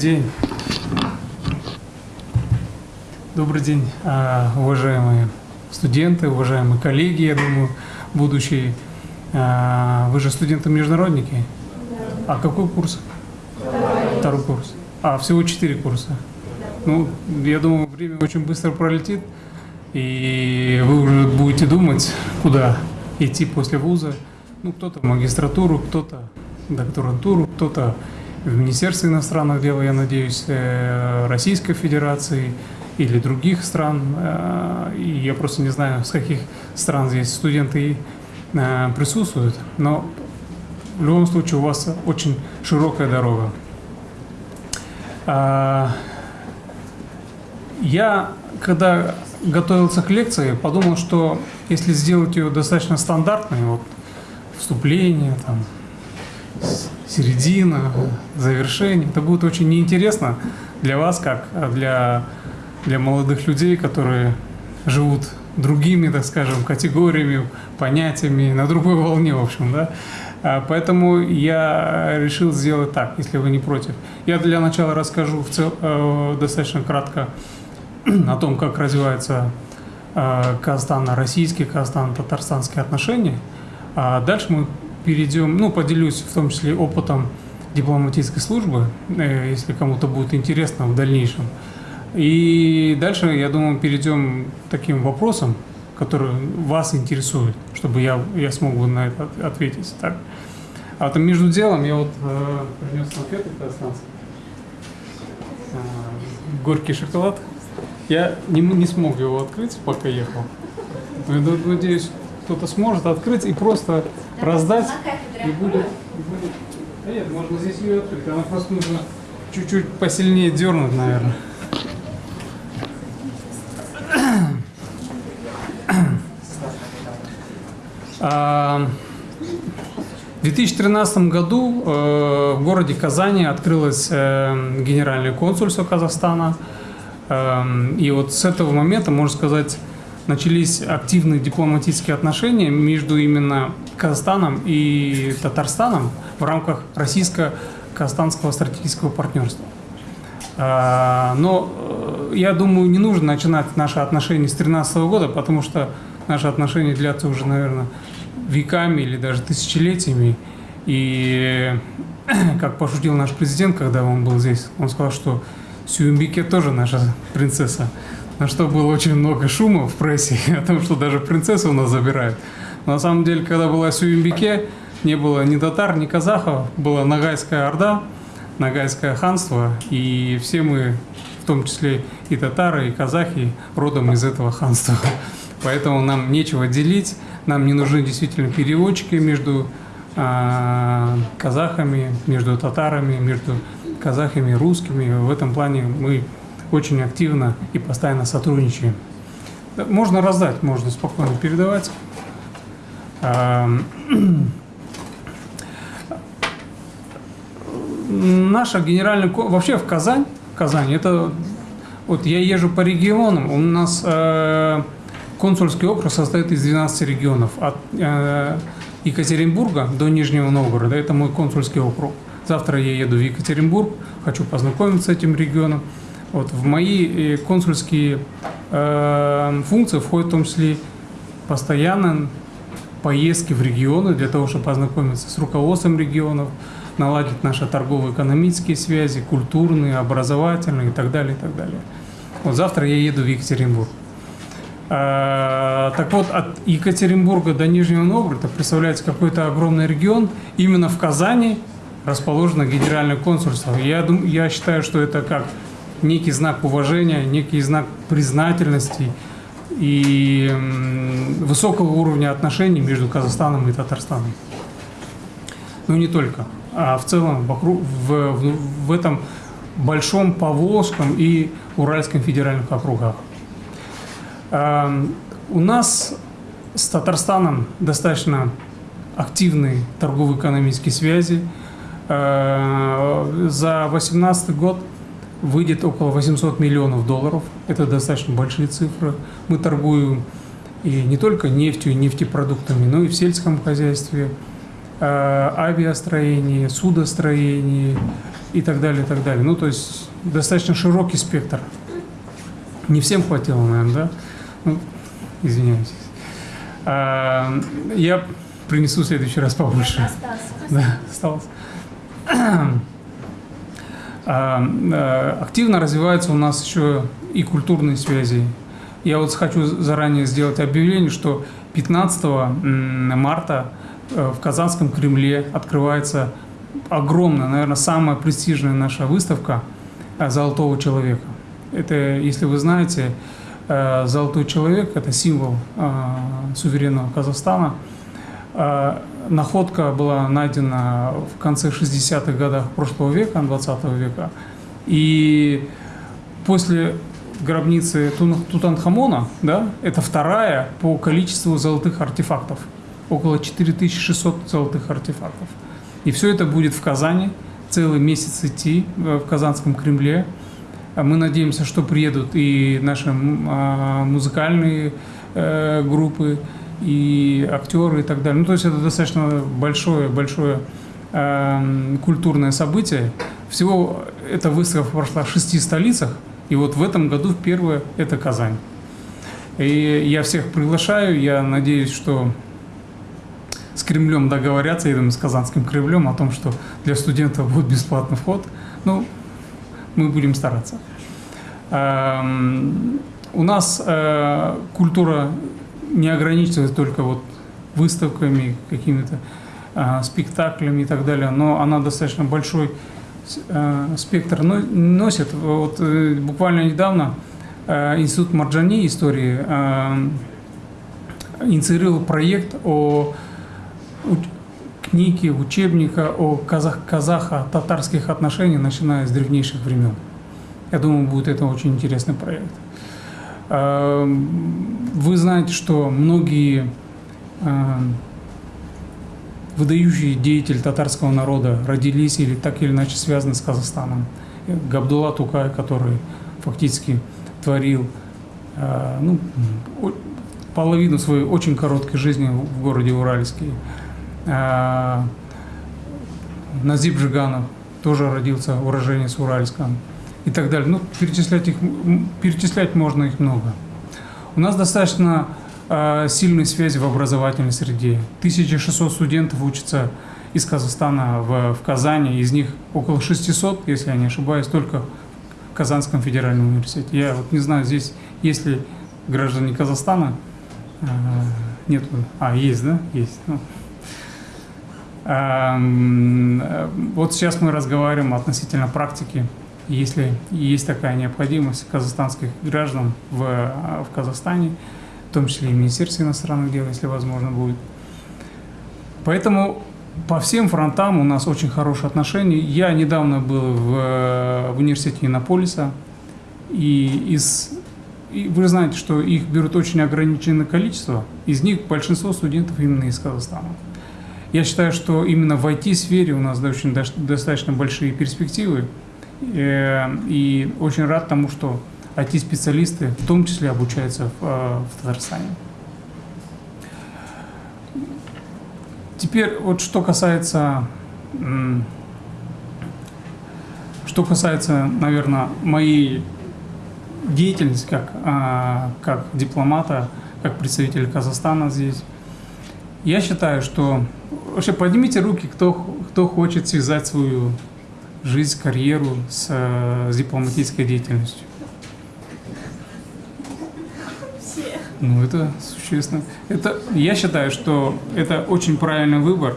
день. Добрый день, а, уважаемые студенты, уважаемые коллеги, я думаю, будущие. А, вы же студенты-международники? А какой курс? Второй курс. А, всего четыре курса. Ну, я думаю, время очень быстро пролетит, и вы уже будете думать, куда идти после вуза. Ну, кто-то магистратуру, кто-то докторантуру, кто-то в Министерстве иностранных дел, я надеюсь, э, Российской Федерации или других стран. Э, и я просто не знаю, с каких стран здесь студенты э, присутствуют, но в любом случае у вас очень широкая дорога. А, я, когда готовился к лекции, подумал, что если сделать ее достаточно стандартной, вот вступление, там, середина, завершение, это будет очень неинтересно для вас, как для, для молодых людей, которые живут другими, так скажем, категориями, понятиями, на другой волне, в общем, да. А, поэтому я решил сделать так, если вы не против. Я для начала расскажу в цел, э, достаточно кратко о том, как развиваются э, казахстано-российские, казахстано-татарстанские отношения. А дальше мы перейдем, ну, поделюсь в том числе опытом дипломатической службы, э, если кому-то будет интересно в дальнейшем. И дальше, я думаю, перейдем к таким вопросам, которые вас интересуют, чтобы я, я смог бы на это ответить. Так. А там между делом я вот э, принес конфеты казахстанские. Э, горький шоколад. Я не, не смог его открыть, пока ехал. Надеюсь, кто-то сможет открыть и просто раздать. И будет, и будет... Да нет, можно здесь ее открыть. Она просто нужно чуть-чуть посильнее дернуть, наверное. В 2013 году э, в городе Казани открылось э, генеральное консульство Казахстана. Эм, и вот с этого момента, можно сказать, начались активные дипломатические отношения между именно Казахстаном и Татарстаном в рамках российско-казахстанского стратегического партнерства. Э, но я думаю, не нужно начинать наши отношения с 2013 года, потому что наши отношения длятся уже, наверное, веками или даже тысячелетиями. И как пошутил наш президент, когда он был здесь, он сказал, что Сюмбике тоже наша принцесса. На что было очень много шума в прессе о том, что даже принцессу у нас забирают. На самом деле, когда была Сюмбике, не было ни татар, ни казахов, была Нагайская Орда, Нагайское ханство, и все мы, в том числе и татары, и казахи, родом из этого ханства. Поэтому нам нечего делить, нам не нужны действительно переводчики между э, казахами, между татарами, между казахами и русскими. В этом плане мы очень активно и постоянно сотрудничаем. Можно раздать, можно спокойно передавать. Наша генеральная... Вообще в Казань, Казань, это... Вот я езжу по регионам, у нас э, Консульский округ состоит из 12 регионов. От э, Екатеринбурга до Нижнего Новгорода. Это мой консульский округ. Завтра я еду в Екатеринбург, хочу познакомиться с этим регионом. Вот, в мои э, консульские э, функции входит в том числе постоянно поездки в регионы для того, чтобы познакомиться с руководством регионов, наладить наши торгово-экономические связи, культурные, образовательные и так далее, и так далее. Вот завтра я еду в Екатеринбург. А, так вот, от Екатеринбурга до Нижнего Новгорода представляется какой-то огромный регион. Именно в Казани расположено генеральное консульство. Я, думаю, я считаю, что это как некий знак уважения, некий знак признательности и высокого уровня отношений между Казахстаном и Татарстаном. Ну не только, а в целом вокруг, в, в, в этом большом Поволжском и Уральском федеральных округах. Эм, у нас с Татарстаном достаточно активные торгово-экономические связи. Э, за 2018 год выйдет около 800 миллионов долларов. Это достаточно большие цифры. Мы торгуем и не только нефтью и нефтепродуктами, но и в сельском хозяйстве, э, авиастроении, судостроении, и так далее, и так далее. Ну, то есть достаточно широкий спектр. Не всем хватило, наверное, да? Ну, извиняюсь. А, я принесу в следующий раз побольше. Остался. Да, осталось. А, а, Активно развиваются у нас еще и культурные связи. Я вот хочу заранее сделать объявление, что 15 м, марта э, в Казанском Кремле открывается огромная, наверное, самая престижная наша выставка э, «Золотого человека». Это, если вы знаете, э, «Золотой человек» – это символ э, суверенного Казахстана. Находка была найдена в конце 60-х годах прошлого века, 20 века. И после гробницы Тутанхамона, да, это вторая по количеству золотых артефактов. Около 4600 золотых артефактов. И все это будет в Казани, целый месяц идти э, в Казанском Кремле. А Мы надеемся, что приедут и наши а, музыкальные э, группы, и актеры и так далее. Ну, то есть это достаточно большое, большое эм, культурное событие. Всего эта выставка прошла в шести столицах, и вот в этом году первое – это Казань. И я всех приглашаю, я надеюсь, что с Кремлем договорятся, я думаю, с Казанским Кремлем о том, что для студентов будет бесплатный вход. Ну, мы будем стараться. Эм, У нас э, культура не ограничивается только вот выставками, какими-то э, спектаклями и так далее, но она достаточно большой э, спектр но- носит. Вот э, буквально недавно э, Институт Марджани истории э, инициировал проект о книги, учебника о казах, казахо-татарских отношениях, начиная с древнейших времен. Я думаю, будет это очень интересный проект. Эм, Вы знаете, что многие эм, выдающие деятели татарского народа родились или так или иначе связаны с Казахстаном. Габдулла Тукай, который фактически творил э, ну, половину своей очень короткой жизни в городе Уральске. Э, Назиб Жиганов тоже родился уроженец Уральска и так далее. Ну, перечислять их, перечислять можно их много. У нас достаточно э, сильные связи в образовательной среде. 1600 студентов учатся из Казахстана в, в Казани, из них около 600, если я не ошибаюсь, только в Казанском федеральном университете. Я вот не знаю, здесь есть ли граждане Казахстана. Э, Нет, а, есть, да? Есть. Ну, э, Вот сейчас мы разговариваем относительно практики. Если есть такая необходимость казахстанских граждан в, э, в Казахстане, в том числе и Министерстве иностранных дел, если возможно будет. Поэтому по всем фронтам у нас очень хорошие отношения. Я недавно был в, э, в университете Иннополиса, и из и вы знаете, что их берут очень ограниченное количество, из них большинство студентов именно из Казахстана. Я считаю, что именно в IT-сфере у нас очень достаточно большие перспективы. Э, И очень рад тому, что IT-специалисты в том числе обучаются в, э, в Татарстане. Теперь вот что касается, что касается, наверное, моей деятельности как, а, как дипломата, как представителя Казахстана здесь. Я считаю, что вообще поднимите руки, кто, кто хочет связать свою жизнь, карьеру с, э, с дипломатической деятельностью. Все. Ну, это существенно. Это, я считаю, что это очень правильный выбор.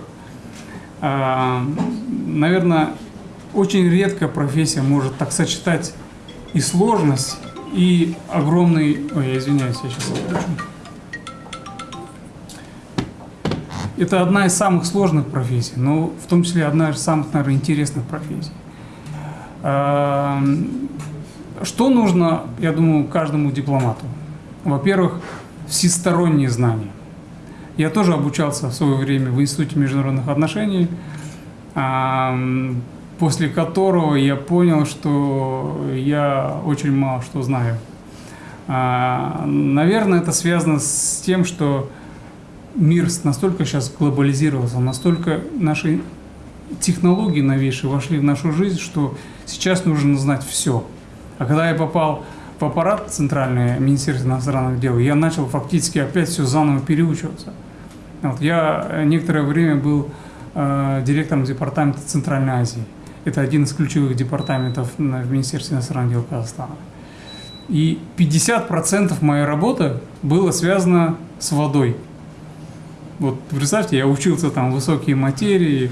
А, наверное, очень редкая профессия может так сочетать и сложность, и огромный... Ой, я извиняюсь, я сейчас отключу. Это одна из самых сложных профессий, но в том числе одна из самых, наверное, интересных профессий. А, Что нужно, я думаю, каждому дипломату? Во-первых, всесторонние знания. Я тоже обучался в свое время в Институте международных отношений, ам, после которого я понял, что я очень мало что знаю. А, Наверное, это связано с тем, что мир настолько сейчас глобализировался, настолько наши технологии новейшие вошли в нашу жизнь, что сейчас нужно знать все. А когда я попал в аппарат центральный Министерства иностранных дел, я начал фактически опять все заново переучиваться. Вот, я некоторое время был э, директором департамента Центральной Азии. Это один из ключевых департаментов в Министерстве иностранных дел Казахстана. И 50% моей работы было связано с водой. Вот представьте, я учился там высокие материи,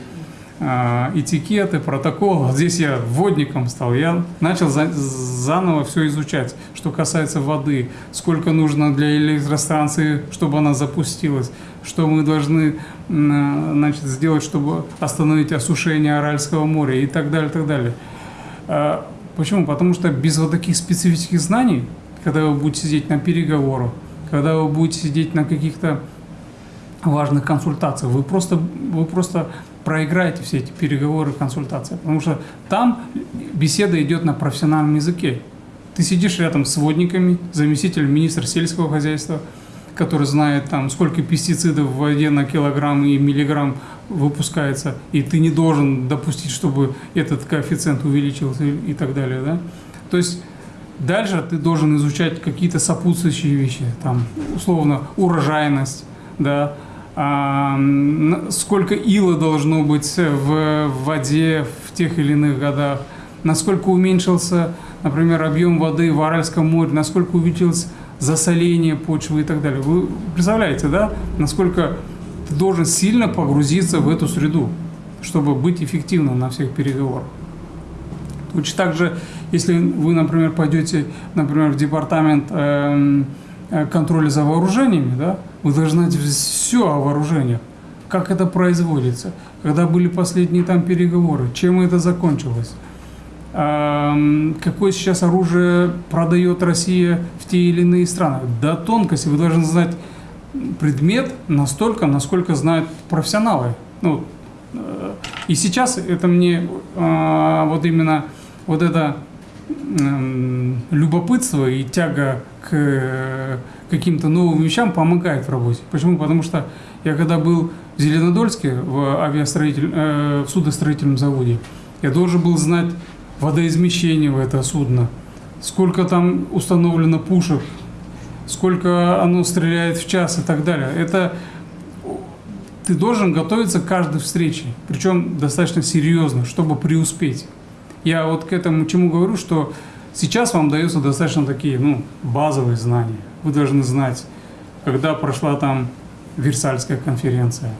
э, этикеты, протоколы. Здесь я водником стал. Я начал за, заново все изучать, что касается воды, сколько нужно для электростанции, чтобы она запустилась, что мы должны значит, сделать, чтобы остановить осушение Аральского моря и так далее, так далее. А, почему? Потому что без вот таких специфических знаний, когда вы будете сидеть на переговорах, когда вы будете сидеть на каких-то важных консультациях, вы просто, вы просто проиграете все эти переговоры, консультации, потому что там беседа идет на профессиональном языке. Ты сидишь рядом с водниками, заместителем министра сельского хозяйства, который знает, там, сколько пестицидов в воде на килограмм и миллиграмм выпускается, и ты не должен допустить, чтобы этот коэффициент увеличился и так далее. Да? То есть дальше ты должен изучать какие-то сопутствующие вещи, там, условно, урожайность, да, сколько ила должно быть в воде в тех или иных годах, насколько уменьшился, например, объем воды в Аральском море, насколько увеличилось засоление почвы и так далее. Вы представляете, да, насколько ты должен сильно погрузиться в эту среду, чтобы быть эффективным на всех переговорах. Точно так же, если вы, например, пойдете, например, в департамент э, контроля за вооружениями, да, вы должны знать все о вооружениях, как это производится, когда были последние там переговоры, чем это закончилось какое сейчас оружие продает Россия в те или иные страны. До тонкости вы должны знать предмет настолько, насколько знают профессионалы. Ну, э, и сейчас это мне а, вот именно вот это любопытство и тяга к каким-то новым вещам помогает в работе. Почему? Потому что я когда был в Зеленодольске в авиастроитель, э, в судостроительном заводе, я должен был знать водоизмещение в это судно, сколько там установлено пушек, сколько оно стреляет в час и так далее. Это ты должен готовиться к каждой встрече, причем достаточно серьезно, чтобы преуспеть. Я вот к этому чему говорю, что сейчас вам даются достаточно такие ну, базовые знания. Вы должны знать, когда прошла там Версальская конференция,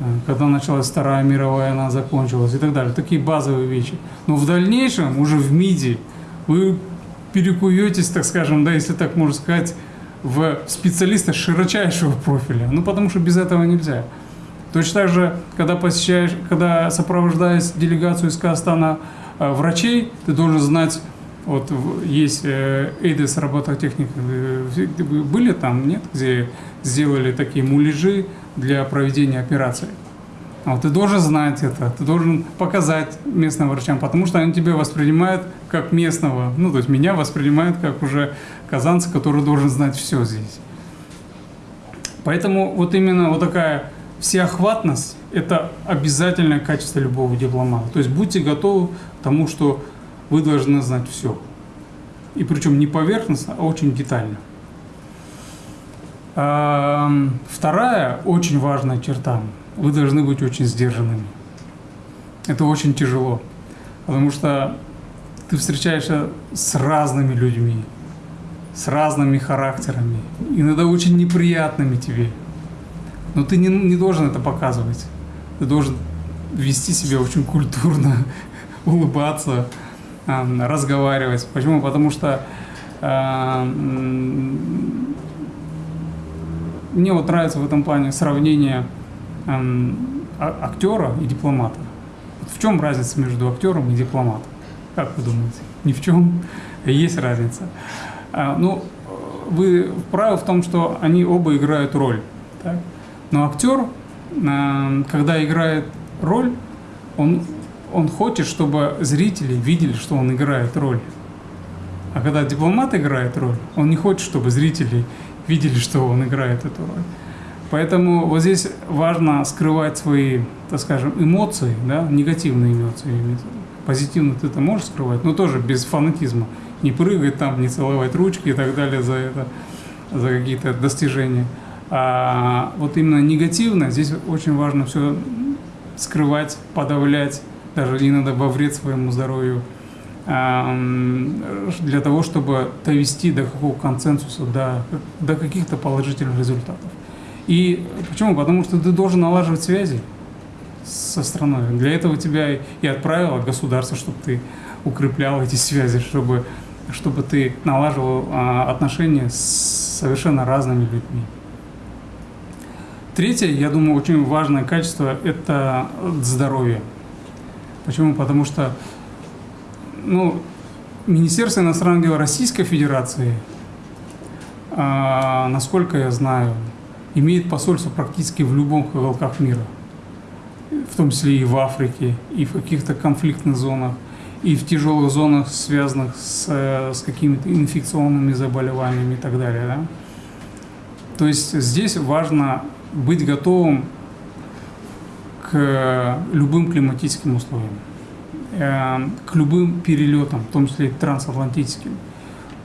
Э, когда началась Вторая мировая, она закончилась и так далее. Такие базовые вещи. Но в дальнейшем, уже в МИДи, вы перекуетесь, так скажем, да, если так можно сказать, в специалиста широчайшего профиля. Ну, потому что без этого нельзя. Точно так же, когда посещаешь, когда сопровождаешь делегацию из Казахстана э, врачей, ты должен знать, вот есть э, ЭйДЕС робототехник, были там, нет, где сделали такие муляжи, для проведения операции. Вот, ты должен знать это, ты должен показать местным врачам, потому что они тебя воспринимают как местного, ну, то есть меня воспринимают как уже казанца, который должен знать все здесь. Поэтому вот именно вот такая всеохватность – это обязательное качество любого дипломата. То есть будьте готовы к тому, что вы должны знать все. И причем не поверхностно, а очень детально. Вторая очень важная черта. Вы должны быть очень сдержанными. Это очень тяжело, потому что ты встречаешься с разными людьми, с разными характерами, иногда очень неприятными тебе. Но ты не, не должен это показывать. Ты должен вести себя очень культурно, улыбаться, разговаривать. Почему? Потому что мне вот нравится в этом плане сравнение эм, а, актера и дипломата. В чем разница между актером и дипломатом? Как вы думаете? Ни в чем. Есть разница. А, ну, вы правы в том, что они оба играют роль. Так? Но актер, когда играет роль, он, он хочет, чтобы зрители видели, что он играет роль. А когда дипломат играет роль, он не хочет, чтобы зрители видели, что он играет эту роль. Поэтому вот здесь важно скрывать свои, так скажем, эмоции, да, негативные эмоции. Позитивно ты это можешь скрывать, но тоже без фанатизма. Не прыгать там, не целовать ручки и так далее за это, за какие-то достижения. А вот именно негативно, здесь очень важно все скрывать, подавлять, даже иногда во вред своему здоровью, для того, чтобы довести до какого консенсуса, до, до каких-то положительных результатов. И почему? Потому что ты должен налаживать связи со страной. Для этого тебя и отправило государство, чтобы ты укреплял эти связи, чтобы, чтобы ты налаживал а, отношения с совершенно разными людьми. Третье, я думаю, очень важное качество – это здоровье. Почему? Потому что ну, Министерство иностранных дел Российской Федерации, а, насколько я знаю, имеет посольство практически в любом уголках мира, в том числе и в Африке, и в каких-то конфликтных зонах, и в тяжелых зонах, связанных с, э, с какими-то инфекционными заболеваниями и так далее. Да? То есть здесь важно быть готовым к любым климатическим условиям, э, к любым перелетам, в том числе трансатлантическим.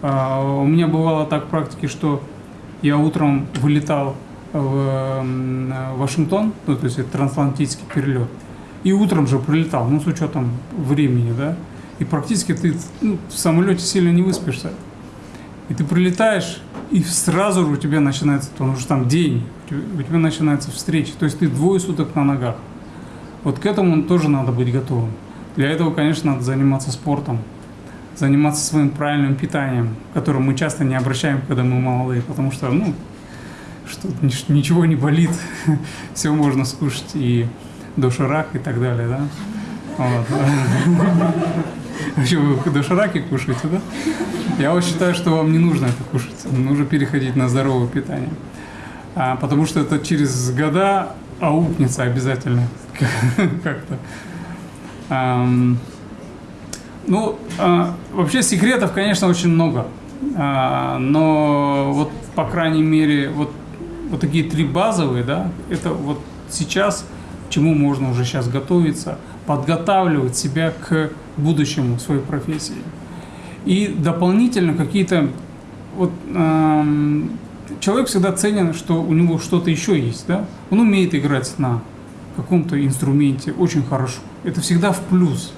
А, у меня бывало так в практике, что я утром вылетал в Вашингтон, ну, то есть это трансатлантический перелет, и утром же прилетал, ну, с учетом времени, да, и практически ты ну, в самолете сильно не выспишься. И ты прилетаешь, и сразу же у тебя начинается, потому что там день, у тебя начинается встреча, то есть ты двое суток на ногах. Вот к этому тоже надо быть готовым. Для этого, конечно, надо заниматься спортом, заниматься своим правильным питанием, к которому мы часто не обращаем, когда мы молодые, потому что, ну, что ничего не болит, все можно скушать, и доширак и так далее, да? Вот. Вообще вы дошираки кушаете, да? Я вот считаю, что вам не нужно это кушать, нужно переходить на здоровое питание. А, потому что это через года аукнется обязательно как-то. Ну, а, вообще секретов, конечно, очень много. А, но вот, по крайней мере, вот вот такие три базовые, да, это вот сейчас, чему можно уже сейчас готовиться, подготавливать себя к будущему своей профессии. И дополнительно какие-то, вот человек всегда ценен, что у него что-то еще есть, да, он умеет играть на каком-то инструменте очень хорошо. Это всегда в плюс.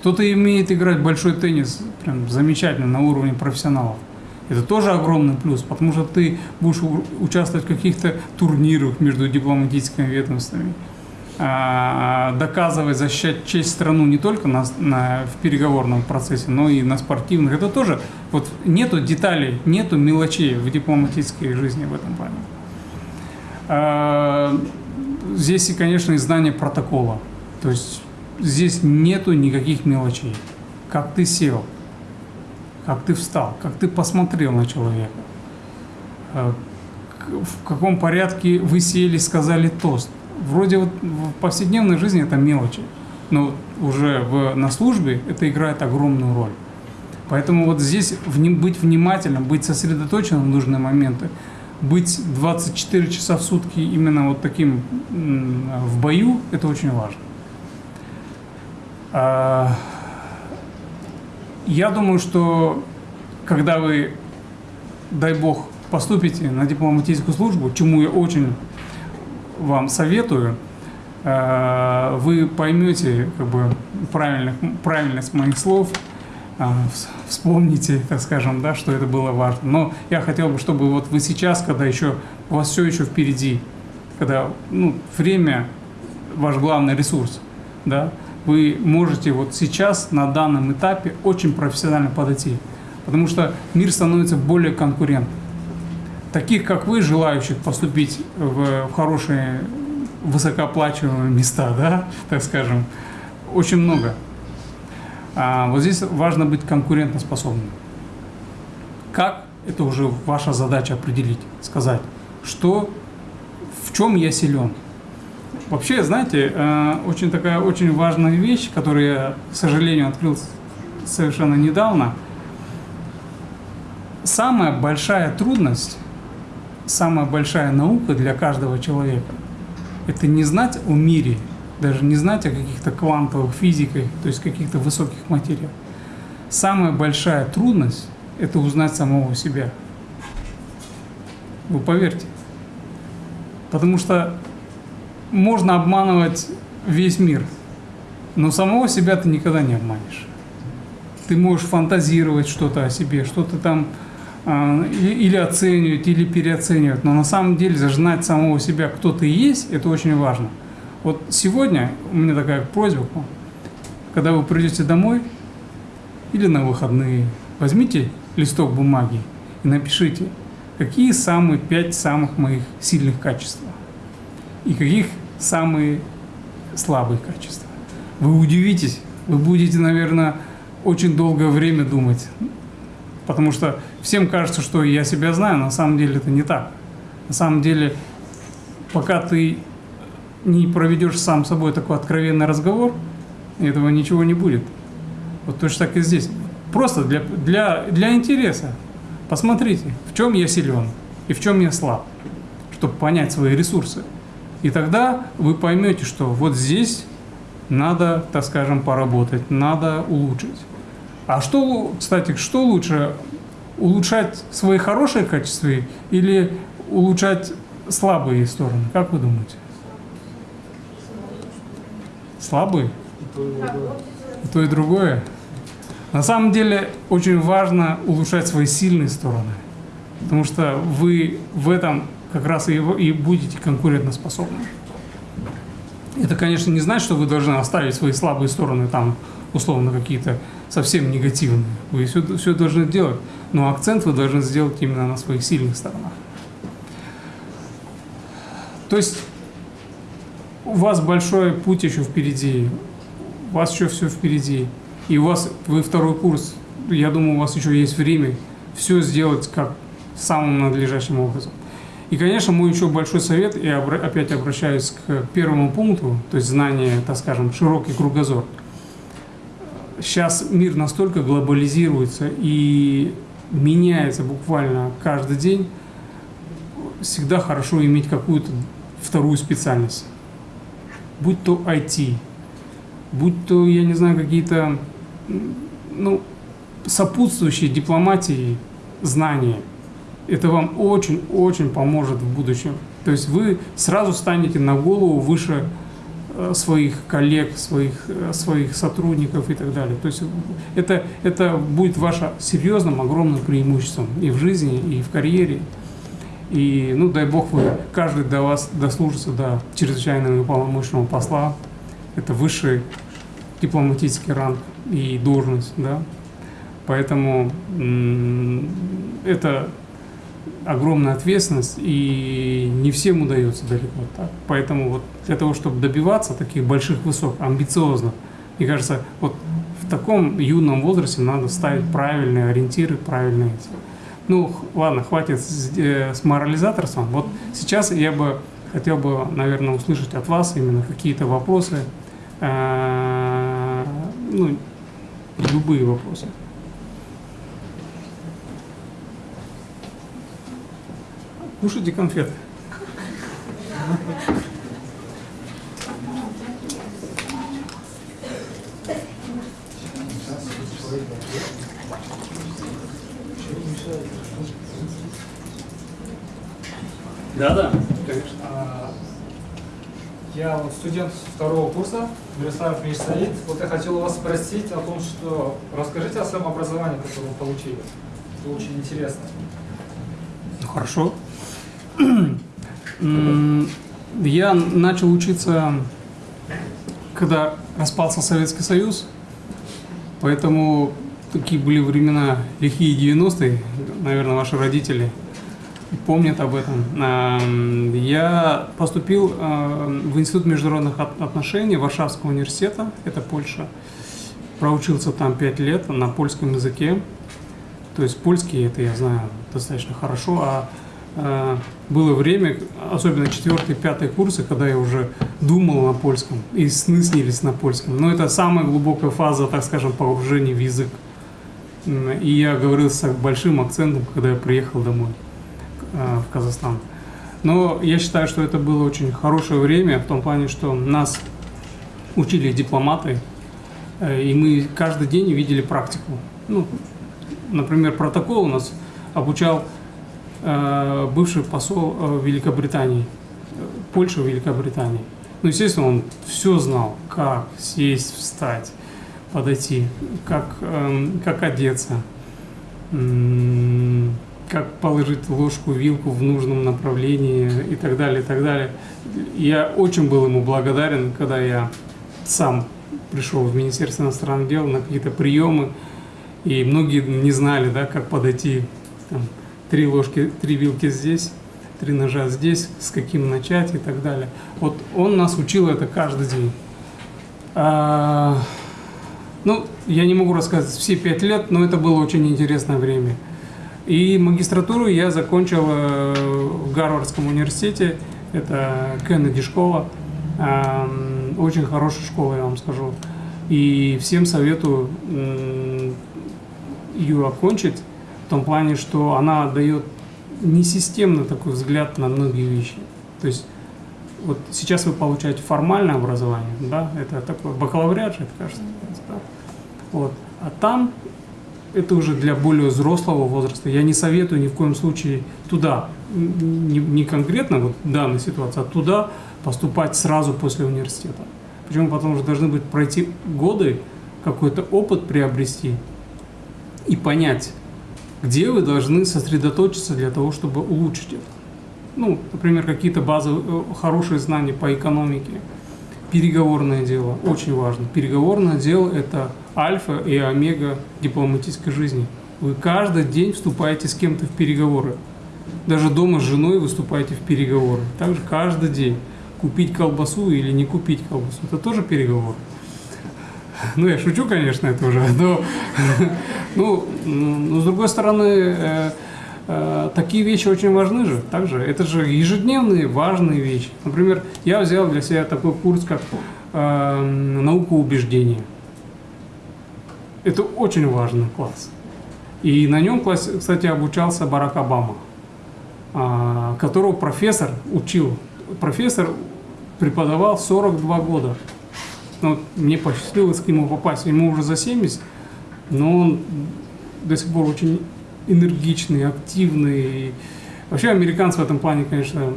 Кто-то умеет играть большой теннис прям замечательно на уровне профессионалов. Это тоже огромный плюс, потому что ты будешь участвовать в каких-то турнирах между дипломатическими ведомствами, а, доказывать, защищать честь страну не только на, на, в переговорном процессе, но и на спортивных. Это тоже, вот нету деталей, нету мелочей в дипломатической жизни в этом плане. Здесь, и, конечно, знание протокола. То есть здесь нету никаких мелочей. Как ты сел, как ты встал, как ты посмотрел на человека, э, в каком порядке вы сели, сказали тост. Вроде вот в повседневной жизни это мелочи, но уже в, на службе это играет огромную роль. Поэтому вот здесь быть внимательным, быть сосредоточенным в нужные моменты, быть 24 часа в сутки именно вот таким в бою, это очень важно. А, я думаю, что когда вы, дай бог, поступите на дипломатическую службу, чему я очень вам советую, э, вы поймете как бы, правильных, правильность моих слов, вспомните, так скажем, да, что это было важно. Но я хотел бы, чтобы вот вы сейчас, когда еще у вас все еще впереди, когда ну, время ваш главный ресурс, да, вы можете вот сейчас, на данном этапе, очень профессионально подойти. Потому что мир становится более конкурентным. Таких, как вы, желающих поступить в хорошие, высокооплачиваемые места, да, так скажем, очень много. А вот здесь важно быть конкурентоспособным. Как? Это уже ваша задача определить, сказать, что, в чем я силен, Вообще, знаете, э, очень такая очень важная вещь, которую я, к сожалению, открыл совершенно недавно. Самая большая трудность самая большая наука для каждого человека – это не знать о мире, даже не знать о каких-то квантовых физиках, то есть каких-то высоких материях. Самая большая трудность – это узнать самого себя. Вы поверьте. Потому что можно обманывать весь мир, но самого себя ты никогда не обманешь. Ты можешь фантазировать что-то о себе, что-то там э, или оценивать, или переоценивать, но на самом деле знать самого себя, кто ты есть, это очень важно. Вот сегодня у меня такая просьба. Когда вы придете домой или на выходные, возьмите листок бумаги и напишите, какие самые пять самых моих сильных качеств и каких самые слабые качества. Вы удивитесь, вы будете, наверное, очень долгое время думать, потому что всем кажется, что я себя знаю, на самом деле это не так. На самом деле, пока ты не проведешь сам собой такой откровенный разговор, этого ничего не будет. Вот точно так и здесь. Просто для, для, для интереса. Посмотрите, в чем я силен и в чем я слаб, чтобы понять свои ресурсы. И тогда вы поймете, что вот здесь надо, так скажем, поработать, надо улучшить. А что, кстати, что лучше, улучшать свои хорошие качества или улучшать слабые стороны? Как вы думаете? Слабые? И то, и другое. На самом деле очень важно улучшать свои сильные стороны, потому что вы в этом как раз и, и будете конкурентоспособны. Это, конечно, не значит, что вы должны оставить свои слабые стороны там, условно, какие-то совсем негативные. Вы все, все должны делать, но акцент вы должны сделать именно на своих сильных сторонах. То есть у вас большой путь еще впереди, у вас еще все впереди, и у вас, вы второй курс, я думаю, у вас еще есть время все сделать как самым надлежащим образом. И, конечно, мой еще большой совет, я опять обращаюсь к первому пункту, то есть знание, так скажем, широкий кругозор. Сейчас мир настолько глобализируется и меняется буквально каждый день, всегда хорошо иметь какую-то вторую специальность. Будь то IT, будь то, я не знаю, какие-то ну, сопутствующие дипломатии знания – это вам очень-очень поможет в будущем. То есть вы сразу станете на голову выше э, своих коллег, своих, э, своих сотрудников и так далее. То есть это, это будет ваше серьезным, огромным преимуществом и в жизни, и в карьере. И, ну, дай бог, вы, каждый до вас дослужится до чрезвычайного и полномочного посла. Это высший дипломатический ранг и должность, да. Поэтому это огромная ответственность, и не всем удается далеко так. Поэтому вот для того, чтобы добиваться таких больших высот, амбициозных, мне кажется, вот в таком юном возрасте надо ставить правильные ориентиры, правильные Ну, ладно, хватит с, э, с морализаторством. Вот сейчас я бы хотел бы, наверное, услышать от вас именно какие-то вопросы, э, ну, любые вопросы. Кушайте конфеты. Да, да, конечно. А, я вот студент второго курса, Береслав Миш. Вот я хотел вас спросить о том, что расскажите о своем образовании, которое вы получили. Это очень интересно. Ну, хорошо. Я начал учиться, когда распался Советский Союз, поэтому такие были времена лихие 90-е, наверное, ваши родители помнят об этом. Я поступил в Институт международных отношений Варшавского университета, это Польша. Проучился там 5 лет на польском языке. То есть польский это я знаю достаточно хорошо, а Э, было время, особенно четвертый, пятый курсы, когда я уже думал на польском, и сны снились на польском. Но это самая глубокая фаза, так скажем, погружения в язык. И я говорил с большим акцентом, когда я приехал домой. Э, в Казахстан. Но я считаю, что это было очень хорошее время в том плане, что нас учили дипломаты, э, и мы каждый день видели практику. Ну, например, протокол у нас обучал э, бывший посол Великобритании, Польши в Великобритании. Ну, естественно, он все знал, как сесть, встать, подойти, как, э, как одеться, как положить ложку, вилку в нужном направлении и так далее, и так далее. Я очень был ему благодарен, когда я сам пришел в Министерство иностранных дел на какие-то приемы, и многие не знали, да, как подойти, там, три ложки, три вилки здесь, три ножа здесь, с каким начать и так далее. Вот он нас учил это каждый день. А, ну, я не могу рассказать все пять лет, но это было очень интересное время. И магистратуру я закончил э, в Гарвардском университете, это Кеннеди школа, очень хорошая школа, я вам скажу. И всем советую ее окончить, в том плане, что она дает несистемный такой взгляд на многие вещи. То есть вот сейчас вы получаете формальное образование, да, это такой бакалавриат это кажется, да? вот. А там это уже для более взрослого возраста. Я не советую ни в коем случае туда, не, не конкретно вот данной ситуации, а туда поступать сразу после университета. Почему? Потому что должны быть пройти годы, какой-то опыт приобрести и понять, где вы должны сосредоточиться для того, чтобы улучшить это. Ну, например, какие-то базовые, э, хорошие знания по экономике, переговорное дело, очень важно. Переговорное дело – это альфа и омега дипломатической жизни. Вы каждый день вступаете с кем-то в переговоры. Даже дома с женой выступаете в переговоры. Также каждый день. Купить колбасу или не купить колбасу – это тоже переговор. Ну, я шучу, конечно, это уже, но, ну, но с другой стороны, э, э, такие вещи очень важны же, также, это же ежедневные важные вещи. Например, я взял для себя такой курс, как э, наука убеждения. Это очень важный класс. И на нем, кстати, обучался Барак Обама, э, которого профессор учил. Профессор преподавал 42 года ну, мне посчастливилось к нему попасть. Ему уже за 70, но он до сих пор очень энергичный, активный. Вообще американцы в этом плане, конечно,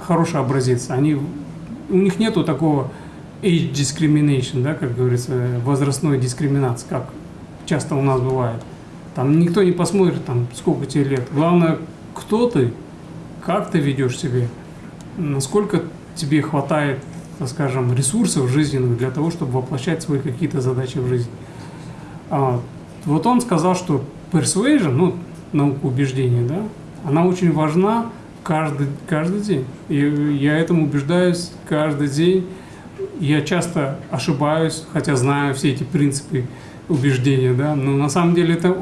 хороший образец. Они, у них нету такого age discrimination, да, как говорится, возрастной дискриминации, как часто у нас бывает. Там никто не посмотрит, там, сколько тебе лет. Главное, кто ты, как ты ведешь себя, насколько тебе хватает так скажем, ресурсов жизненных для того, чтобы воплощать свои какие-то задачи в жизни. А, вот он сказал, что persuasion, ну, наука убеждения, да, она очень важна каждый, каждый день. И я этому убеждаюсь каждый день. Я часто ошибаюсь, хотя знаю все эти принципы убеждения, да, но на самом деле это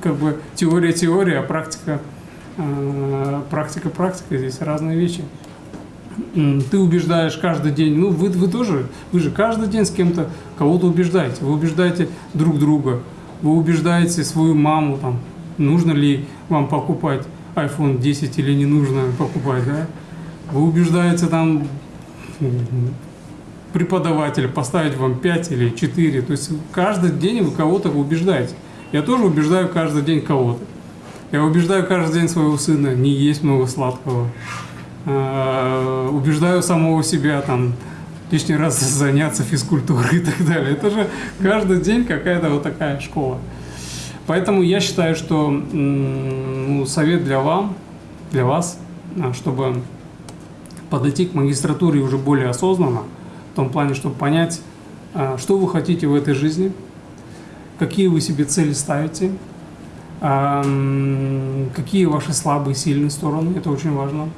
как бы теория-теория, а практика, а, практика-практика, здесь разные вещи ты убеждаешь каждый день, ну вы, вы тоже, вы же каждый день с кем-то кого-то убеждаете, вы убеждаете друг друга, вы убеждаете свою маму, там, нужно ли вам покупать iPhone 10 или не нужно покупать, да? Вы убеждаете там преподавателя поставить вам 5 или 4, то есть каждый день вы кого-то убеждаете. Я тоже убеждаю каждый день кого-то. Я убеждаю каждый день своего сына не есть много сладкого. Э, убеждаю самого себя там лишний раз заняться физкультурой и так далее. Это же каждый день какая-то вот такая школа. Поэтому я считаю, что ну, совет для вам, для вас, а, чтобы подойти к магистратуре уже более осознанно, в том плане, чтобы понять, а, что вы хотите в этой жизни, какие вы себе цели ставите, а, какие ваши слабые сильные стороны, это очень важно.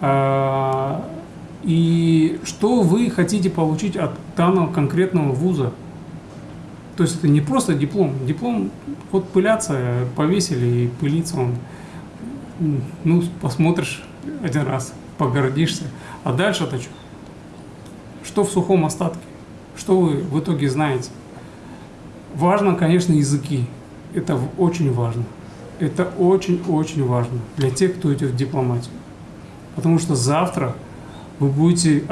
А, и что вы хотите получить от данного конкретного вуза. То есть это не просто диплом. Диплом, вот пыляться, повесили и пылиться он. Ну, посмотришь один раз, погордишься. А дальше-то что? Что в сухом остатке? Что вы в итоге знаете? Важно, конечно, языки. Это очень важно. это очень-очень важно для тех, кто идет в дипломатию. Потому что завтра вы будете,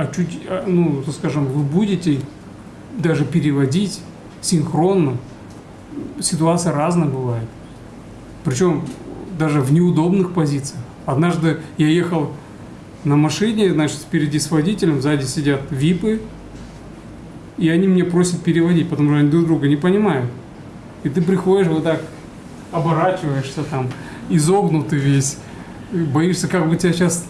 ну, скажем, вы будете даже переводить синхронно. Ситуация разная бывает. Причем даже в неудобных позициях. Однажды я ехал на машине, значит, впереди с водителем, сзади сидят випы, и они мне просят переводить, потому что они друг друга не понимают. И ты приходишь вот так, оборачиваешься там, изогнутый весь, боишься, как бы тебя сейчас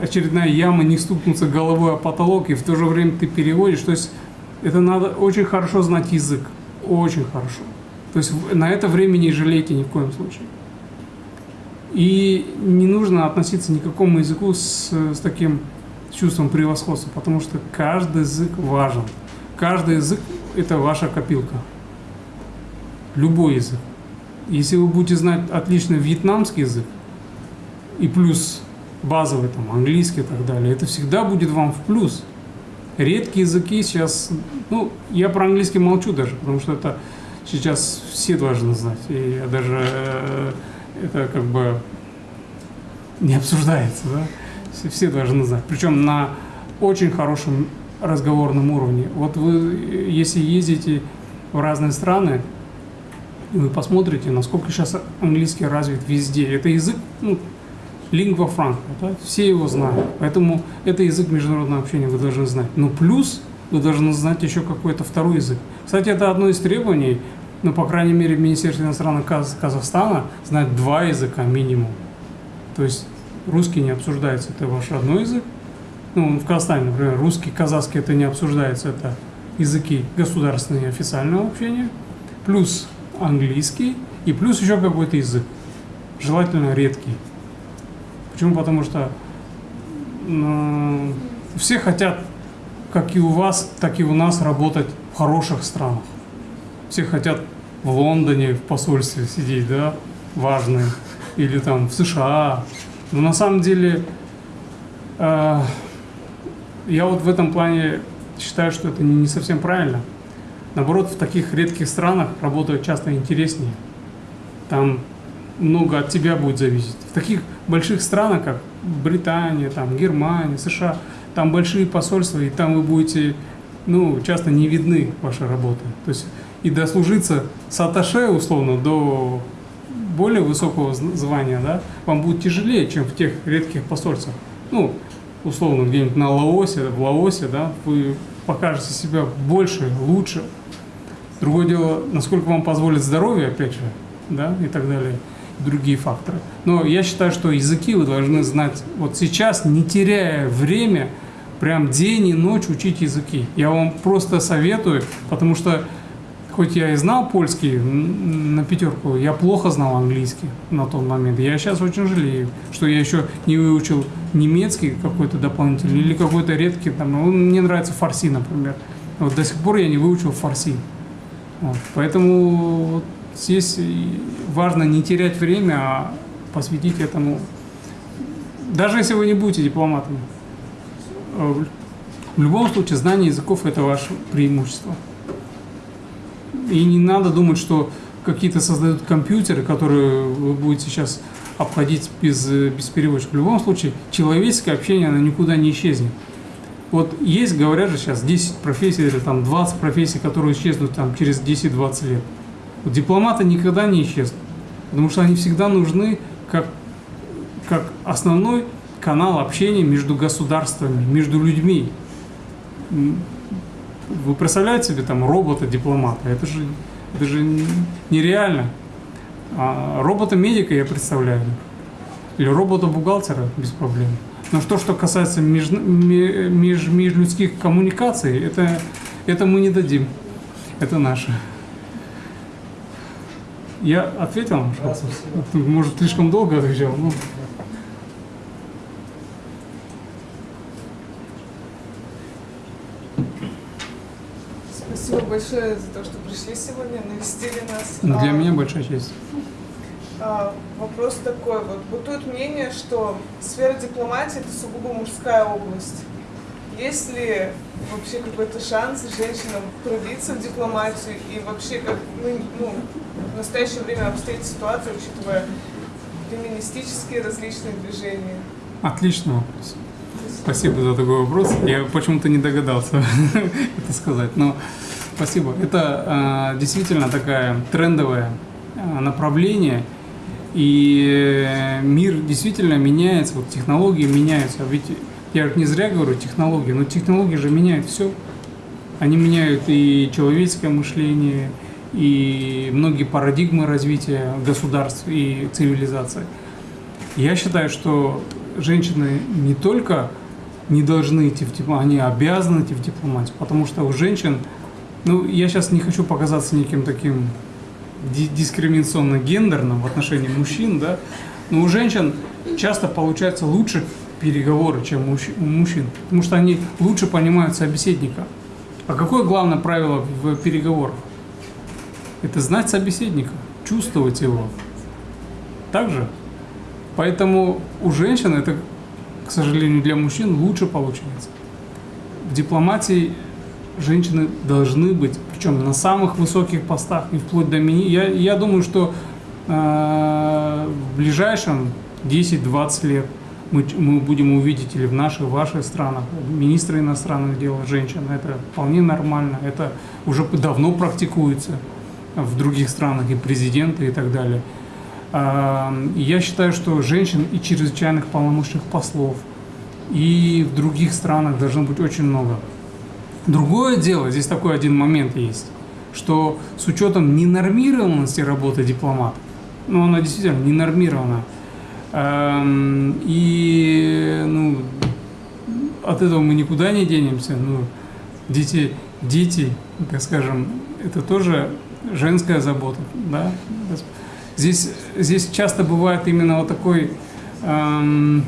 очередная яма не стукнуться головой о потолок, и в то же время ты переводишь. То есть это надо очень хорошо знать язык, очень хорошо. То есть на это время не жалейте ни в коем случае. И не нужно относиться ни к какому языку с, с таким чувством превосходства, потому что каждый язык важен. Каждый язык – это ваша копилка. Любой язык. Если вы будете знать отлично вьетнамский язык, и плюс базовый, там, английский и так далее, это всегда будет вам в плюс. Редкие языки сейчас, ну, я про английский молчу даже, потому что это сейчас все должны знать. И даже э, это как бы не обсуждается, да? Все, все должны знать. Причем на очень хорошем разговорном уровне. Вот вы, если ездите в разные страны, вы посмотрите, насколько сейчас английский развит везде. Это язык, ну, lingua franca, да? все его знают. Поэтому это язык международного общения вы должны знать. Но плюс вы должны знать еще какой-то второй язык. Кстати, это одно из требований, ну, по крайней мере, в Министерстве иностранных Каз Казахстана знать два языка минимум. То есть русский не обсуждается, это ваш родной язык. Ну, в Казахстане, например, русский, казахский это не обсуждается, это языки государственные официального общения, плюс английский и плюс еще какой-то язык, желательно редкий. Почему? Потому что э, все хотят, как и у вас, так и у нас, работать в хороших странах. Все хотят в Лондоне в посольстве сидеть, да, важные, или там в США. Но на самом деле э, я вот в этом плане считаю, что это не совсем правильно. Наоборот, в таких редких странах работают часто интереснее. Там много от тебя будет зависеть. В таких больших странах, как Британия, там, Германия, США, там большие посольства, и там вы будете, ну, часто не видны ваши работы. То есть и дослужиться с аташе, условно, до более высокого звания, да, вам будет тяжелее, чем в тех редких посольствах. Ну, условно, где-нибудь на Лаосе, в Лаосе, да, вы покажете себя больше, лучше. Другое дело, насколько вам позволит здоровье, опять же, да, и так далее, другие факторы. Но я считаю, что языки вы должны знать вот сейчас, не теряя время, прям день и ночь учить языки. Я вам просто советую, потому что хоть я и знал польский на пятерку, я плохо знал английский на тот момент. Я сейчас очень жалею, что я еще не выучил немецкий какой-то дополнительный или какой-то редкий, там, ну, мне нравится фарси, например. Вот до сих пор я не выучил фарси. Вот. Поэтому вот здесь важно не терять время, а посвятить этому, даже если вы не будете дипломатом. Э, в любом случае, знание языков – это ваше преимущество. И не надо думать, что какие-то создают компьютеры, которые вы будете сейчас обходить без, без переводчика. В любом случае, человеческое общение, оно никуда не исчезнет. Вот есть, говорят же сейчас, 10 профессий или там 20 профессий, которые исчезнут там через 10-20 лет. Вот дипломаты никогда не исчезнут, потому что они всегда нужны как, как основной канал общения между государствами, между людьми. Вы представляете себе там робота-дипломата? Это же, это же нереально. А робота-медика я представляю. Или робота-бухгалтера без проблем. Но что, что касается меж, меж, межлюдских коммуникаций, это, это мы не дадим. Это наше. Я ответил? Да, Может, слишком долго отвечал? Ну. Спасибо большое за то, что пришли сегодня, навестили нас. Ну, для а, меня большая честь. А, вопрос такой, вот бытует мнение, что сфера дипломатии это сугубо мужская область. Есть ли вообще какой-то шанс женщинам пробиться в дипломатию и вообще как ну, ну, в настоящее время обстоит ситуация, учитывая феминистические различные движения? Отличный вопрос. Спасибо за такой вопрос. Я почему-то не догадался это сказать, но спасибо. Это э, действительно такая трендовое э, направление, и мир действительно меняется, вот технологии меняются. Ведь я не зря говорю технологии, но технологии же меняют все. Они меняют и человеческое мышление, и многие парадигмы развития государств и цивилизации. Я считаю, что женщины не только не должны идти в дипломатию, они обязаны идти в дипломатию, потому что у женщин, ну, я сейчас не хочу показаться неким таким дискриминационно-гендерным в отношении мужчин, да, но у женщин часто получается лучше переговоры, чем у мужчин, потому что они лучше понимают собеседника. А какое главное правило в переговорах? Это знать собеседника, чувствовать его. Также. Поэтому у женщин это к сожалению, для мужчин лучше получается. В дипломатии женщины должны быть, причем на самых высоких постах и вплоть до мини. Я, я думаю, что э, в ближайшем 10-20 лет мы, мы будем увидеть или в наших, ваших странах министры иностранных дел женщин. Это вполне нормально. Это уже давно практикуется в других странах и президенты и так далее. Я считаю, что женщин и чрезвычайных полномочных послов, и в других странах должно быть очень много. Другое дело, здесь такой один момент есть, что с учетом ненормированности работы дипломата, ну она действительно ненормирована, и ну, от этого мы никуда не денемся. Ну, дети, дети, так скажем, это тоже женская забота, да? Здесь, здесь часто бывает именно вот такой эм,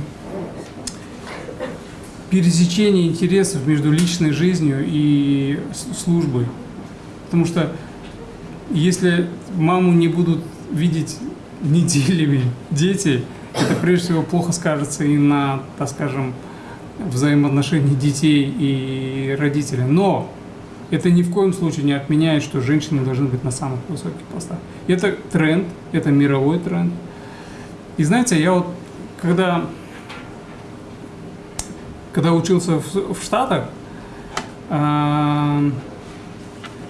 пересечение интересов между личной жизнью и службой. Потому что если маму не будут видеть неделями дети, это прежде всего плохо скажется и на, так скажем, взаимоотношении детей и родителей. Но это ни в коем случае не отменяет, что женщины должны быть на самых высоких постах. Это тренд, это мировой тренд. И знаете, я вот когда, когда учился в, в Штатах, э,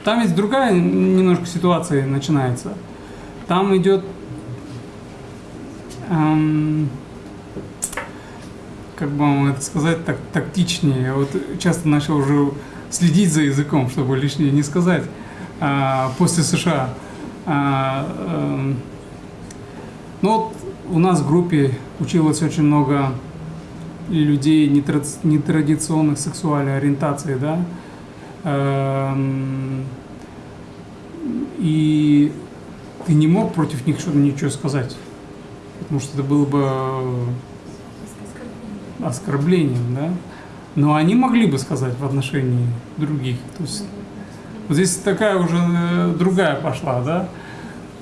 там ведь другая немножко ситуация начинается. Там идет, эм, как бы вам это сказать, так тактичнее. Я вот часто начал уже следить за языком, чтобы лишнее не сказать, а, после США. А, а, ну вот у нас в группе училось очень много людей нетрадиционных сексуальной ориентации, да, а, и ты не мог против них что-то ничего сказать, потому что это было бы оскорблением, да. Но они могли бы сказать в отношении других. То есть вот здесь такая уже э, другая пошла, да.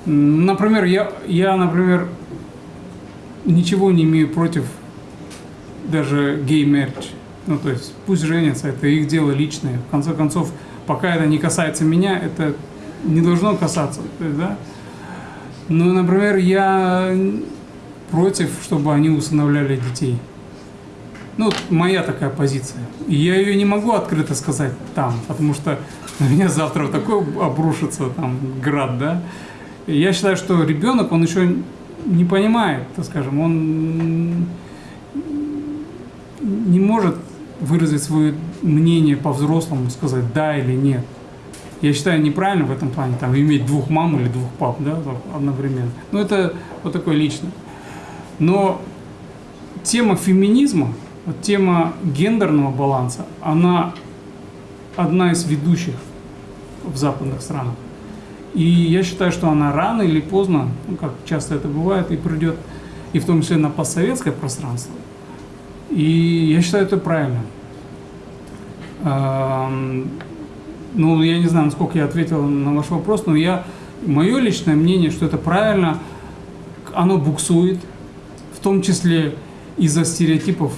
Например, я, я, например, ничего не имею против даже гей-мерч. Ну, то есть пусть женятся, это их дело личное. В конце концов, пока это не касается меня, это не должно касаться, да. Но, например, я против, чтобы они усыновляли детей. Ну, моя такая позиция. Я ее не могу открыто сказать там, потому что на меня завтра такой обрушится там град, да. Я считаю, что ребенок, он еще не понимает, так скажем, он не может выразить свое мнение по-взрослому, сказать да или нет. Я считаю неправильно в этом плане, там, иметь двух мам или двух пап, да, одновременно. Ну, это вот такое личное. Но тема феминизма, вот тема гендерного баланса, она одна из ведущих в западных странах. И я считаю, что она рано или поздно, ну, как часто это бывает, и придет, и в том числе на постсоветское пространство. И я считаю это правильно. Ну, я не знаю, насколько я ответил на ваш вопрос, но я, мое личное мнение, что это правильно, оно буксует, в том числе из-за стереотипов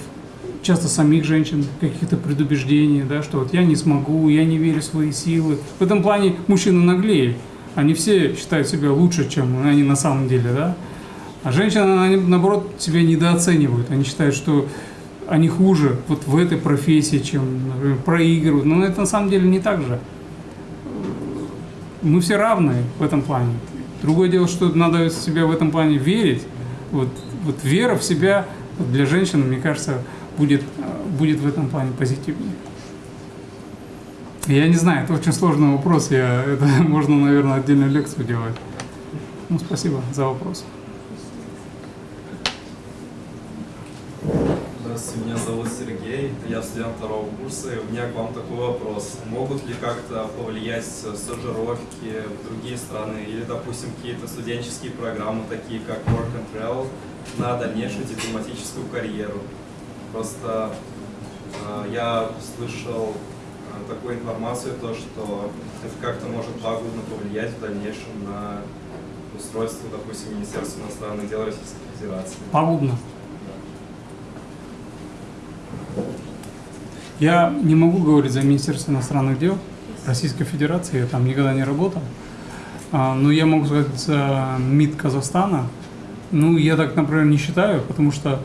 часто самих женщин, каких-то предубеждений, да, что вот я не смогу, я не верю в свои силы. В этом плане мужчины наглее. Они все считают себя лучше, чем они на самом деле, да. А женщины, наоборот, себя недооценивают. Они считают, что они хуже вот в этой профессии, чем, например, проигрывают. Но это на самом деле не так же. Мы все равны в этом плане. Другое дело, что надо себя в этом плане верить. Вот, вот вера в себя для женщин, мне кажется, будет, будет в этом плане позитивнее. Я не знаю, это очень сложный вопрос. Я, это можно, наверное, отдельную лекцию делать. Ну, спасибо за вопрос. Я студент второго курса, и у меня к вам такой вопрос. Могут ли как-то повлиять стажировки в другие страны или, допустим, какие-то студенческие программы, такие как Work and Travel, на дальнейшую дипломатическую карьеру? Просто э, я слышал э, такую информацию, то, что это как-то может пагубно повлиять в дальнейшем на устройство, допустим, Министерства иностранных дел Российской Федерации. Пагубно. Я не могу говорить за Министерство иностранных дел Российской Федерации, я там никогда не работал. А, но я могу сказать за МИД Казахстана. Ну, я так, например, не считаю, потому что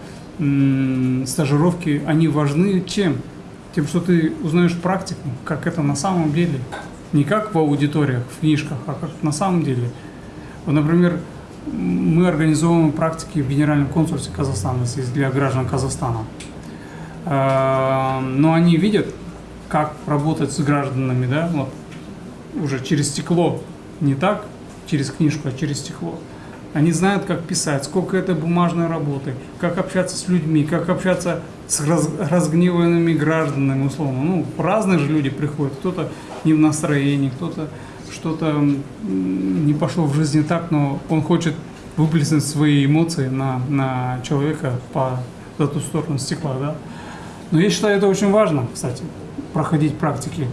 стажировки, они важны чем? Тем, что ты узнаешь практику, как это на самом деле. Не как в аудиториях, в книжках, а как на самом деле. Вот, например, мы организовываем практики в Генеральном консульстве Казахстана для граждан Казахстана. А, Но они видят, как работать с гражданами, да, вот, уже через стекло, не так через книжку, а через стекло. Они знают, как писать, сколько это бумажной работы, как общаться с людьми, как общаться с раз- разгневанными гражданами, условно. Ну, разные же люди приходят, кто-то не в настроении, кто-то что-то не пошло в жизни так, но он хочет выплеснуть свои эмоции на, на человека по за ту сторону стекла, да. Но я считаю, это очень важно, кстати, проходить практики.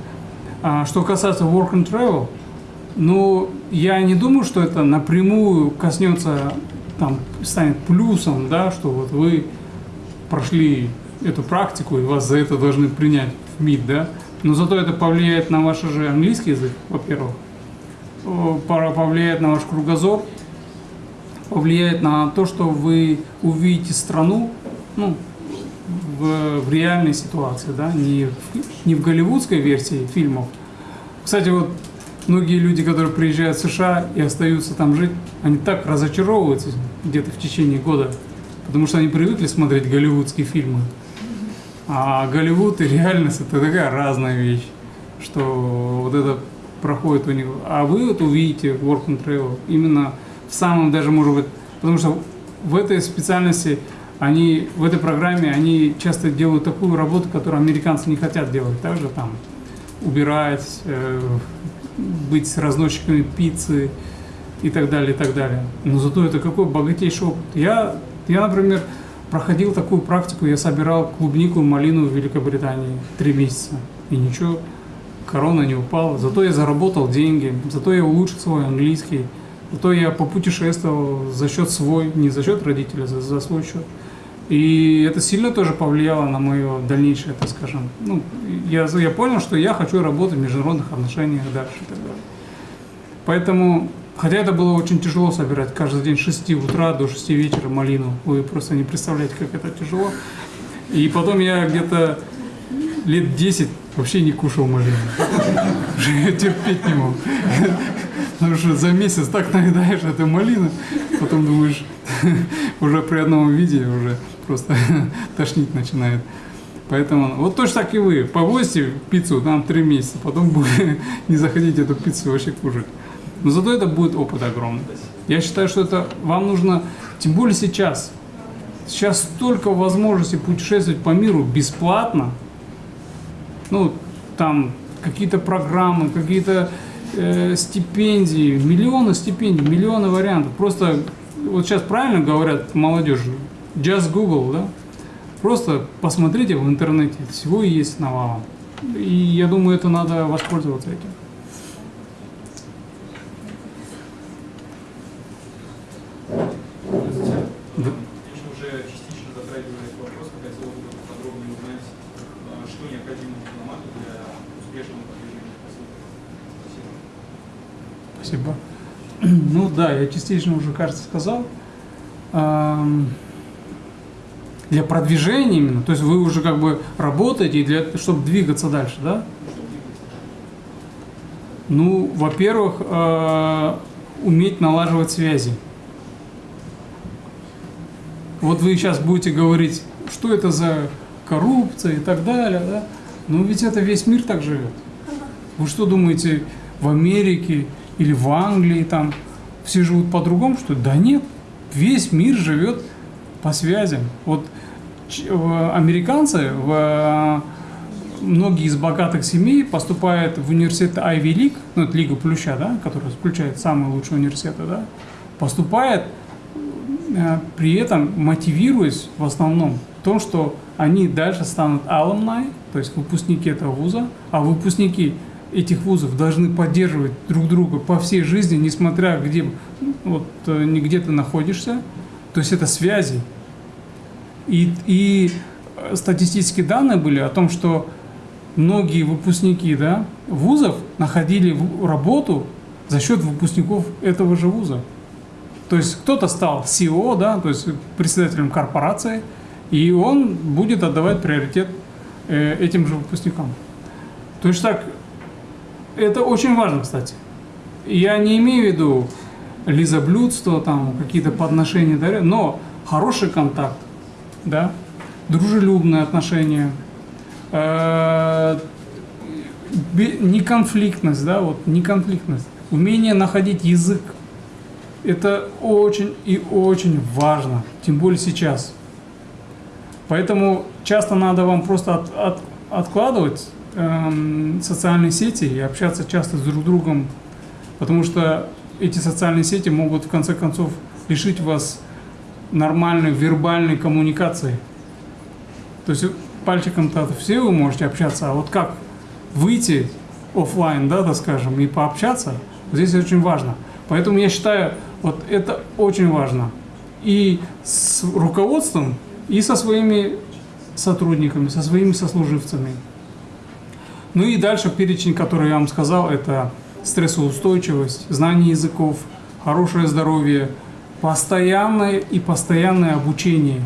А что касается work and travel, ну, я не думаю, что это напрямую коснется, там, станет плюсом, да, что вот вы прошли эту практику и вас за это должны принять в МИД, да. Но зато это повлияет на ваш же английский язык, во-первых, повлияет на ваш кругозор, повлияет на то, что вы увидите страну, ну, в, в реальной ситуации, да, не в, не в голливудской версии фильмов. Кстати, вот многие люди, которые приезжают в США и остаются там жить, они так разочаровываются где-то в течение года, потому что они привыкли смотреть голливудские фильмы. А Голливуд и реальность это такая разная вещь, что вот это проходит у них. А вы вот увидите Work and Travel именно в самом даже, может быть, потому что в этой специальности они, в этой программе они часто делают такую работу, которую американцы не хотят делать. Также там убирать, э, быть с разносчиками пиццы и так далее, и так далее. Но зато это какой богатейший опыт. Я, я, например, проходил такую практику, я собирал клубнику, малину в Великобритании три месяца. И ничего, корона не упала. Зато я заработал деньги, зато я улучшил свой английский, зато я попутешествовал за счет свой, не за счет родителя, за, за свой счет. И это сильно тоже повлияло на мое дальнейшее, так скажем. Ну, я, я понял, что я хочу работать в международных отношениях дальше. Поэтому, хотя это было очень тяжело собирать каждый день с 6 утра до 6 вечера малину. Вы просто не представляете, как это тяжело. И потом я где-то лет 10 вообще не кушал малину. Я терпеть не мог. Потому что за месяц так наедаешь этой малины, потом думаешь, уже при одном виде уже просто тошнить начинает. Поэтому вот точно так и вы. Повозьте пиццу там три месяца, потом будете не захотите эту пиццу вообще кушать. Но зато это будет опыт огромный. Я считаю, что это вам нужно, тем более сейчас. Сейчас столько возможностей путешествовать по миру бесплатно. Ну, там какие-то программы, какие-то э, стипендии, миллионы стипендий, миллионы вариантов. Просто вот сейчас правильно говорят молодежи, just Google, да? Просто посмотрите в интернете, всего есть навалом. И я думаю, это надо воспользоваться этим. Да. Конечно, уже частично затрагивая этот вопрос, но хотелось бы подробнее узнать, а, что необходимо дипломату для успешного продвижения. Спасибо. Спасибо. Ну да, я частично уже, кажется, сказал. Для продвижения именно, то есть вы уже как бы работаете, для, чтобы двигаться дальше, да? Ну, во-первых, э, уметь налаживать связи. Вот вы сейчас будете говорить, что это за коррупция и так далее, да? Но ведь это весь мир так живет. Вы что думаете, в Америке или в Англии там все живут по-другому, что? Да нет, весь мир живет по связям. Вот американцы, в, многие из богатых семей поступают в университет Ivy League, ну это Лига Плюща, да, которая включает самые лучшие университеты, да, поступает э, при этом мотивируясь в основном в том, что они дальше станут alumni, то есть выпускники этого вуза, а выпускники этих вузов должны поддерживать друг друга по всей жизни, несмотря где, вот, э, где ты находишься. То есть это связи. И, и э, статистические данные были о том, что многие выпускники да, вузов находили работу за счет выпускников этого же вуза. То есть кто-то стал CEO, да, то есть председателем корпорации, и он будет отдавать приоритет э, этим же выпускникам. То есть так, это очень важно, кстати. Я не имею в виду лизоблюдство, там какие-то подношения, но хороший контакт, да, дружелюбные отношения, э, неконфликтность, да, вот неконфликтность, умение находить язык. Это очень и очень важно, тем более сейчас. Поэтому часто надо вам просто от- от- откладывать эм, социальные сети и общаться часто с друг другом, потому что эти социальные сети могут в конце концов лишить вас нормальной вербальной коммуникации. То есть пальчиком-то все вы можете общаться, а вот как выйти оффлайн, да, так скажем, и пообщаться, здесь очень важно. Поэтому я считаю, вот это очень важно. И с руководством, и со своими сотрудниками, со своими сослуживцами. Ну и дальше перечень, который я вам сказал, это стрессоустойчивость, знание языков, хорошее здоровье, постоянное и постоянное обучение.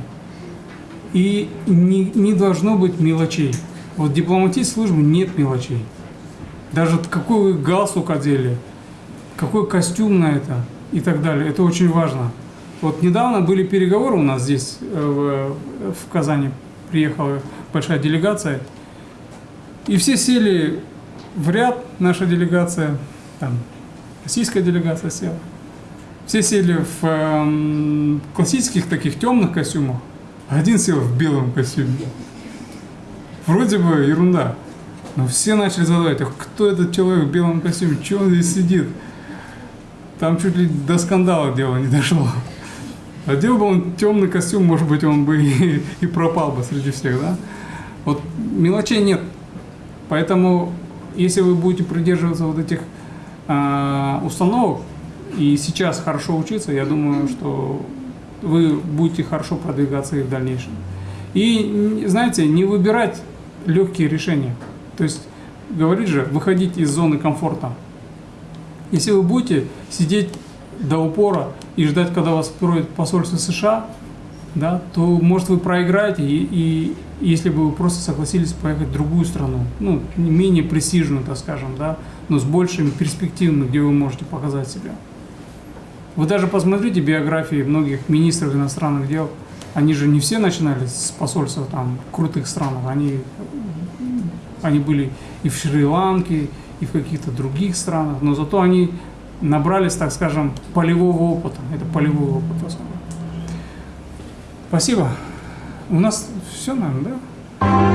И не, не должно быть мелочей. Вот в дипломатической службе нет мелочей. Даже какой вы галстук одели, какой костюм на это и так далее. Это очень важно. Вот недавно были переговоры у нас здесь, э, в, в Казани, приехала большая делегация, и все сели в ряд, наша делегация, там, российская делегация села. Все сели в эм, классических таких темных костюмах, а один сел в белом костюме. Вроде бы ерунда. Но все начали задавать, «А кто этот человек в белом костюме, что он здесь сидит? Там чуть ли до скандала дело не дошло. Одел бы он темный костюм, может быть, он бы и, и пропал бы среди всех, да? Вот мелочей нет. Поэтому, если вы будете придерживаться вот этих а, установок и сейчас хорошо учиться, я думаю, что вы будете хорошо продвигаться и в дальнейшем. И, знаете, не выбирать легкие решения. То есть, говорит же, выходить из зоны комфорта. Если вы будете сидеть до упора и ждать, когда вас откроет посольство США, да, то, может, вы проиграете, и, и если бы вы просто согласились поехать в другую страну, ну, не менее престижную, так скажем, да, но с большими перспективами, где вы можете показать себя. Вы даже посмотрите биографии многих министров иностранных дел, они же не все начинали с посольства там крутых странах, они, они были и в Шри-Ланке, и в каких-то других странах, но зато они набрались, так скажем, полевого опыта. Это полевой опыт. Спасибо. У нас pozisyon hem de.